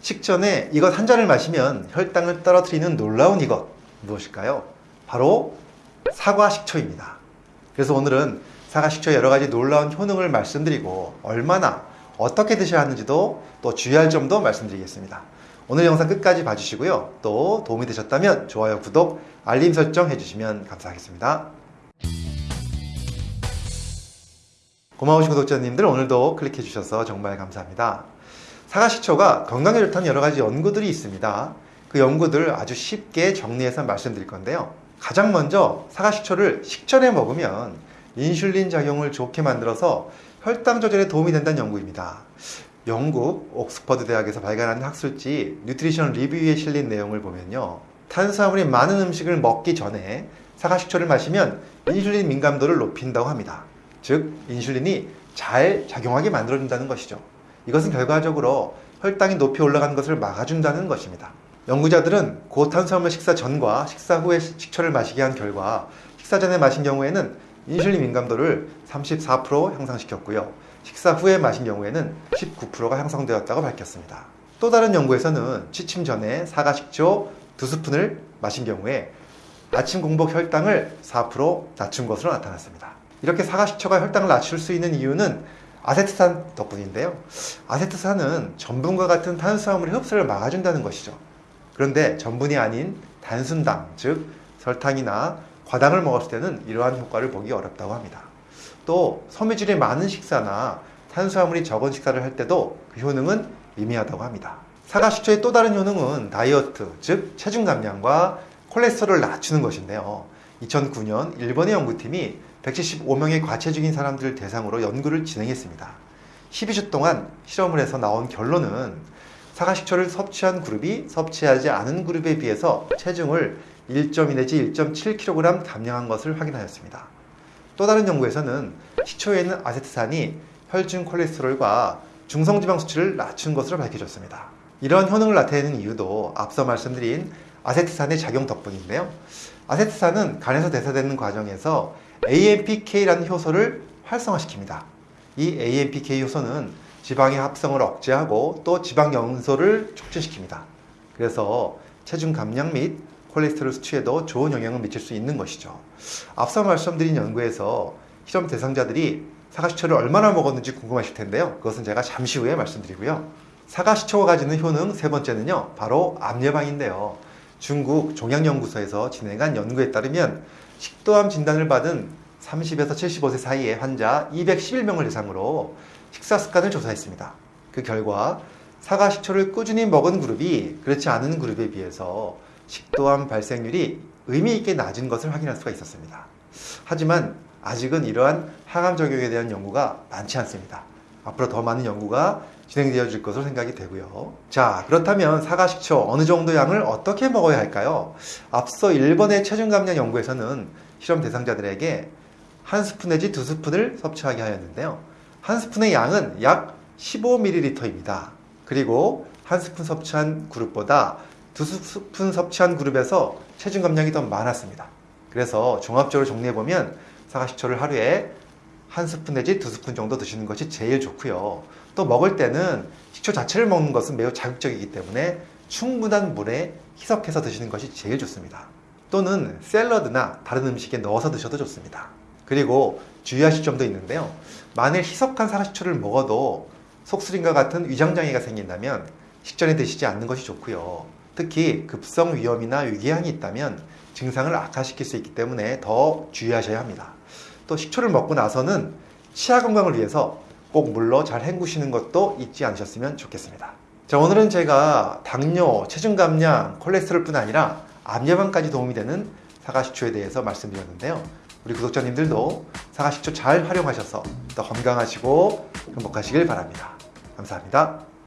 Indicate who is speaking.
Speaker 1: 식전에 이것 한 잔을 마시면 혈당을 떨어뜨리는 놀라운 이것 무엇일까요? 바로 사과 식초입니다. 그래서 오늘은 사과 식초의 여러 가지 놀라운 효능을 말씀드리고 얼마나 어떻게 드셔야 하는지도 또 주의할 점도 말씀드리겠습니다. 오늘 영상 끝까지 봐주시고요. 또 도움이 되셨다면 좋아요, 구독, 알림 설정 해주시면 감사하겠습니다. 고마우신 구독자님들 오늘도 클릭해 주셔서 정말 감사합니다. 사과식초가 건강에 좋다는 여러 가지 연구들이 있습니다. 그 연구들 아주 쉽게 정리해서 말씀드릴 건데요. 가장 먼저 사과식초를 식전에 먹으면 인슐린 작용을 좋게 만들어서 혈당 조절에 도움이 된다는 연구입니다. 영국 옥스퍼드 대학에서 발간한 학술지 Nutrition Review에 실린 내용을 보면요. 탄수화물이 많은 음식을 먹기 전에 사과식초를 마시면 인슐린 민감도를 높인다고 합니다. 즉 인슐린이 잘 작용하게 만들어준다는 것이죠. 이것은 결과적으로 혈당이 높이 올라가는 것을 막아준다는 것입니다. 연구자들은 고탄수화물 식사 전과 식사 후에 식초를 마시게 한 결과 식사 전에 마신 경우에는 인슐린 민감도를 34% 향상시켰고요. 식사 후에 마신 경우에는 19%가 향상되었다고 밝혔습니다. 또 다른 연구에서는 취침 전에 사과 식초 두 스푼을 마신 경우에 아침 공복 혈당을 4% 낮춘 것으로 나타났습니다. 이렇게 사과 식초가 혈당을 낮출 수 있는 이유는 아세트산 덕분인데요. 아세트산은 전분과 같은 탄수화물의 흡수를 막아준다는 것이죠. 그런데 전분이 아닌 단순당, 즉 설탕이나 과당을 먹었을 때는 이러한 효과를 보기 어렵다고 합니다. 또 섬유질이 많은 식사나 탄수화물이 적은 식사를 할 때도 그 효능은 미미하다고 합니다. 사과 식초의 또 다른 효능은 다이어트, 즉 체중 감량과 콜레스테롤을 낮추는 것인데요. 2009년 일본의 연구팀이 175명의 과체 중인 사람들을 대상으로 연구를 진행했습니다. 12주 동안 실험을 해서 나온 결론은 사과식초를 섭취한 그룹이 섭취하지 않은 그룹에 비해서 체중을 1.2 내지 1.7kg 감량한 것을 확인하였습니다. 또 다른 연구에서는 식초에 있는 아세트산이 혈중 콜레스테롤과 중성지방 수치를 낮춘 것으로 밝혀졌습니다. 이러한 효능을 나타내는 이유도 앞서 말씀드린 아세트산의 작용 덕분인데요. 아세트산은 간에서 대사되는 과정에서 AMPK라는 효소를 활성화시킵니다. 이 AMPK 효소는 지방의 합성을 억제하고 또 지방 연소를 촉진시킵니다. 그래서 체중 감량 및 콜레스테롤 수치에도 좋은 영향을 미칠 수 있는 것이죠. 앞서 말씀드린 연구에서 실험 대상자들이 사과식초를 얼마나 먹었는지 궁금하실 텐데요. 그것은 제가 잠시 후에 말씀드리고요. 사과식초가 가지는 효능 세 번째는요. 바로 암 예방인데요. 중국 종양연구소에서 진행한 연구에 따르면 식도암 진단을 받은 30에서 75세 사이의 환자 211명을 대상으로 식사 습관을 조사했습니다. 그 결과 사과 식초를 꾸준히 먹은 그룹이 그렇지 않은 그룹에 비해서 식도암 발생률이 의미 있게 낮은 것을 확인할 수가 있었습니다. 하지만 아직은 이러한 항암 적용에 대한 연구가 많지 않습니다. 앞으로 더 많은 연구가 진행되어질 것으로 생각이 되고요. 자, 그렇다면 사과식초 어느 정도 양을 어떻게 먹어야 할까요? 앞서 일본의 체중 감량 연구에서는 실험 대상자들에게 한 스푼 내지 두 스푼을 섭취하게 하였는데요. 한 스푼의 양은 약 15ml입니다. 그리고 한 스푼 섭취한 그룹보다 두 스푼 섭취한 그룹에서 체중 감량이 더 많았습니다. 그래서 종합적으로 정리해보면 사과식초를 하루에 한 스푼 내지 두 스푼 정도 드시는 것이 제일 좋고요. 또 먹을 때는 식초 자체를 먹는 것은 매우 자극적이기 때문에 충분한 물에 희석해서 드시는 것이 제일 좋습니다. 또는 샐러드나 다른 음식에 넣어서 드셔도 좋습니다. 그리고 주의하실 점도 있는데요. 만일 희석한 사과식초를 먹어도 속쓰림과 같은 위장장애가 생긴다면 식전에 드시지 않는 것이 좋고요. 특히 급성 위염이나 위궤양이 있다면 증상을 악화시킬 수 있기 때문에 더 주의하셔야 합니다. 또 식초를 먹고 나서는 치아 건강을 위해서 꼭 물로 잘 헹구시는 것도 잊지 않으셨으면 좋겠습니다. 자, 오늘은 제가 당뇨, 체중 감량, 콜레스테롤 뿐 아니라 암 예방까지 도움이 되는 사과 식초에 대해서 말씀드렸는데요. 우리 구독자님들도 사과 식초 잘 활용하셔서 더 건강하시고 행복하시길 바랍니다. 감사합니다.